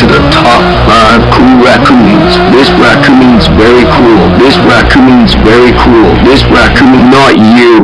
to the top 5 cool raccoons. This raccoon's very cool. This raccoon's very cool. This raccoon, not you.